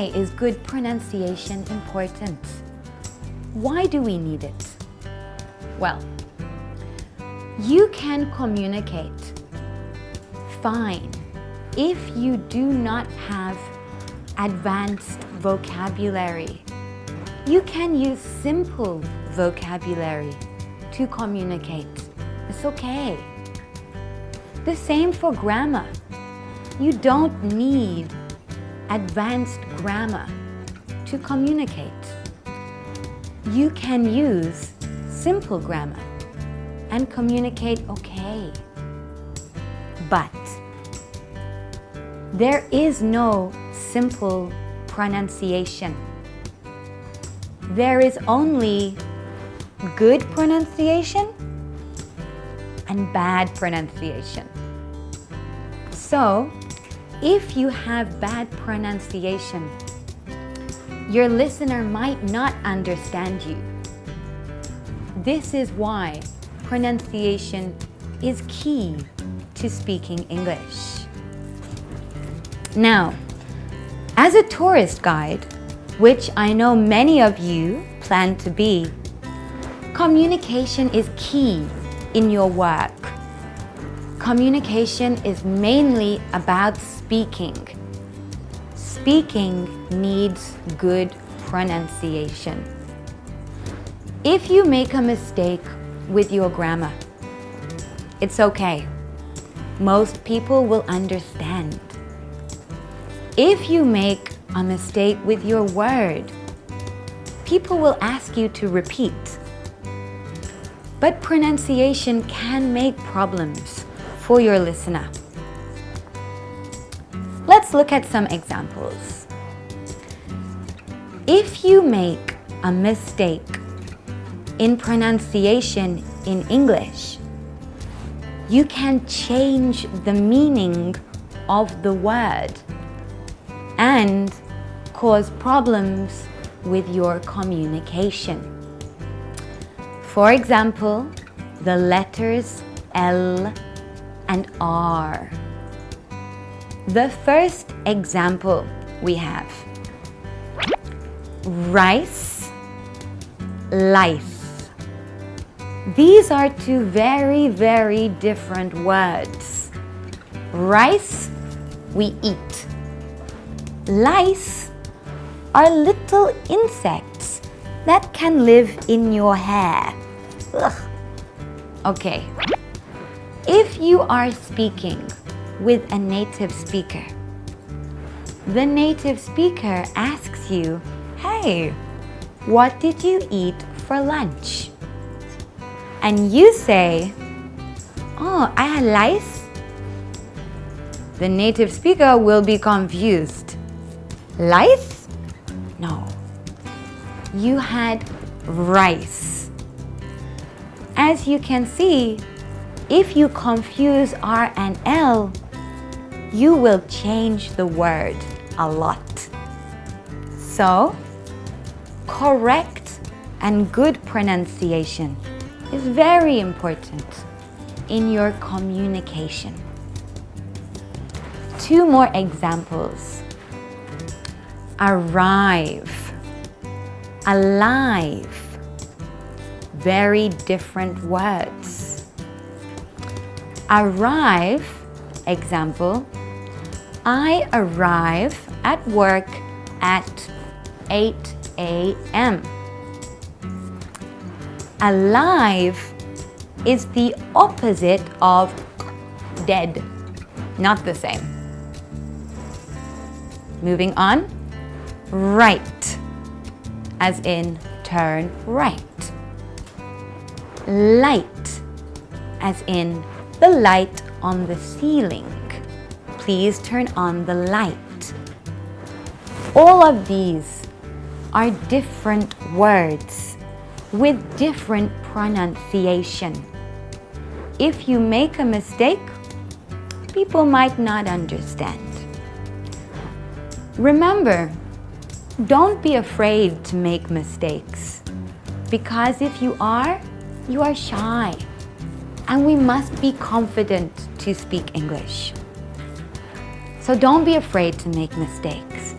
why is good pronunciation important? Why do we need it? Well, you can communicate fine if you do not have advanced vocabulary. You can use simple vocabulary to communicate. It's okay. The same for grammar. You don't need advanced grammar to communicate. You can use simple grammar and communicate okay. But there is no simple pronunciation. There is only good pronunciation and bad pronunciation. So, if you have bad pronunciation, your listener might not understand you. This is why pronunciation is key to speaking English. Now, as a tourist guide, which I know many of you plan to be, communication is key in your work. Communication is mainly about speaking. Speaking needs good pronunciation. If you make a mistake with your grammar, it's okay. Most people will understand. If you make a mistake with your word, people will ask you to repeat. But pronunciation can make problems for your listener. Let's look at some examples. If you make a mistake in pronunciation in English, you can change the meaning of the word and cause problems with your communication. For example, the letters L and R. The first example we have rice, life. These are two very, very different words. Rice, we eat. Lice are little insects that can live in your hair. Ugh. Okay, if you are speaking with a native speaker, the native speaker asks you, hey, what did you eat for lunch? And you say, oh, I had lice. The native speaker will be confused. Lice? No. You had rice. As you can see, if you confuse R and L, you will change the word a lot. So, correct and good pronunciation is very important in your communication. Two more examples. Arrive, alive, very different words. Arrive, example, I arrive at work at 8 a.m. Alive is the opposite of dead, not the same. Moving on, right, as in turn right. Light, as in the light on the ceiling. Please turn on the light. All of these are different words with different pronunciation. If you make a mistake, people might not understand. Remember, don't be afraid to make mistakes because if you are, you are shy and we must be confident to speak English. So don't be afraid to make mistakes.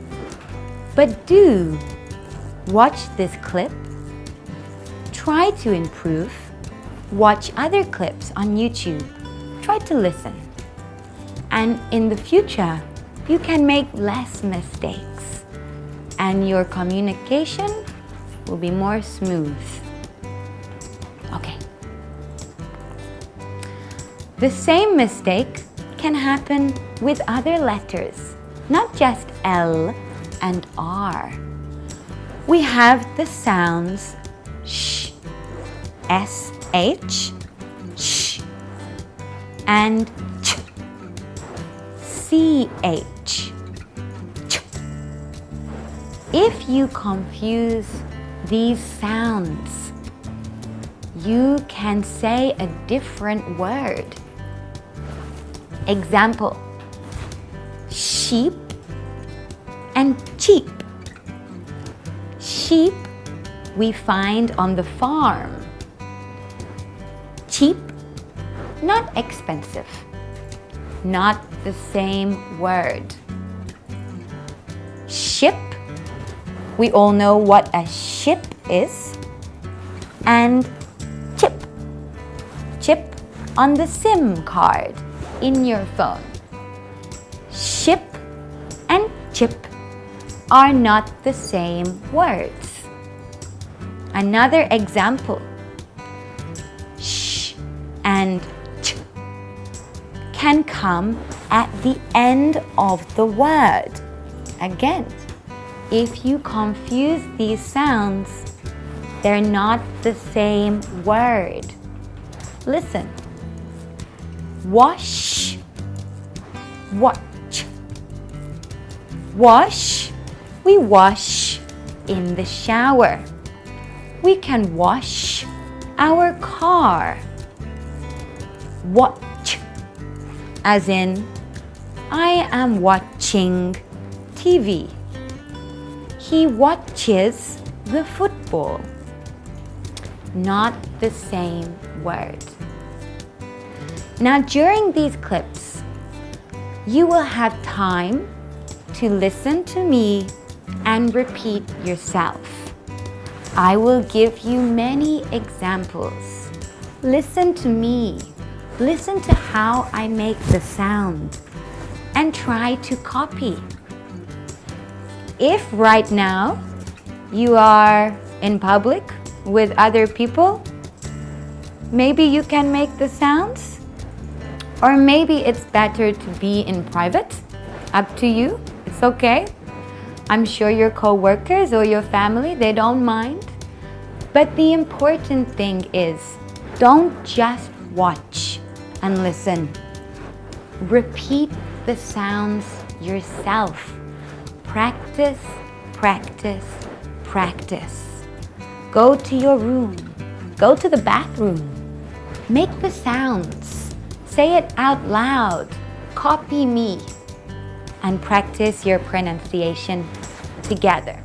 But do watch this clip, try to improve, watch other clips on YouTube, try to listen. And in the future, you can make less mistakes and your communication will be more smooth. The same mistake can happen with other letters, not just L and R. We have the sounds sh, sh, sh, and ch, ch. If you confuse these sounds, you can say a different word. Example, sheep and cheap. Sheep we find on the farm. Cheap, not expensive. Not the same word. Ship, we all know what a ship is. And chip, chip on the SIM card in your phone. Ship and chip are not the same words. Another example, sh and ch can come at the end of the word. Again, if you confuse these sounds, they're not the same word. Listen. Wash, watch. Wash we wash in the shower. We can wash our car. Watch, as in, I am watching TV. He watches the football. Not the same word. Now during these clips, you will have time to listen to me and repeat yourself. I will give you many examples. Listen to me. Listen to how I make the sound and try to copy. If right now you are in public with other people, maybe you can make the sounds or maybe it's better to be in private. Up to you. It's okay. I'm sure your co-workers or your family, they don't mind. But the important thing is, don't just watch and listen. Repeat the sounds yourself. Practice, practice, practice. Go to your room. Go to the bathroom. Make the sounds. Say it out loud. Copy me and practice your pronunciation together.